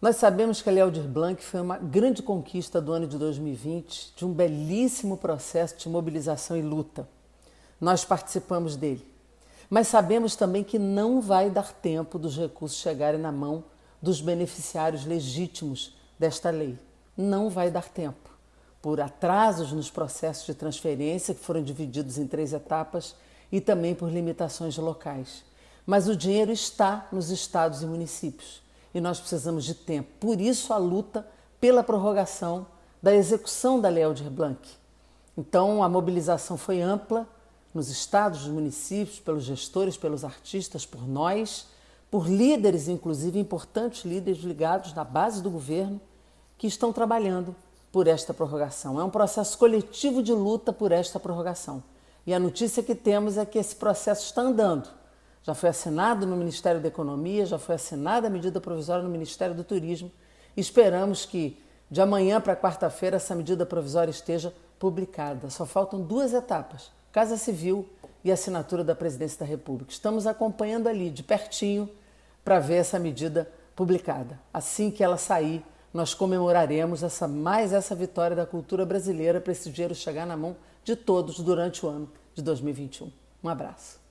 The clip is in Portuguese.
Nós sabemos que a Léo Blanc foi uma grande conquista do ano de 2020, de um belíssimo processo de mobilização e luta. Nós participamos dele. Mas sabemos também que não vai dar tempo dos recursos chegarem na mão dos beneficiários legítimos desta lei. Não vai dar tempo. Por atrasos nos processos de transferência, que foram divididos em três etapas, e também por limitações locais. Mas o dinheiro está nos estados e municípios e nós precisamos de tempo. Por isso a luta pela prorrogação da execução da Lei Aldir Blanc. Então a mobilização foi ampla nos estados, nos municípios, pelos gestores, pelos artistas, por nós, por líderes, inclusive importantes líderes ligados na base do governo, que estão trabalhando por esta prorrogação. É um processo coletivo de luta por esta prorrogação. E a notícia que temos é que esse processo está andando já foi assinado no Ministério da Economia, já foi assinada a medida provisória no Ministério do Turismo. Esperamos que de amanhã para quarta-feira essa medida provisória esteja publicada. Só faltam duas etapas: Casa Civil e assinatura da Presidência da República. Estamos acompanhando ali de pertinho para ver essa medida publicada. Assim que ela sair, nós comemoraremos essa mais essa vitória da cultura brasileira para esse dinheiro chegar na mão de todos durante o ano de 2021. Um abraço.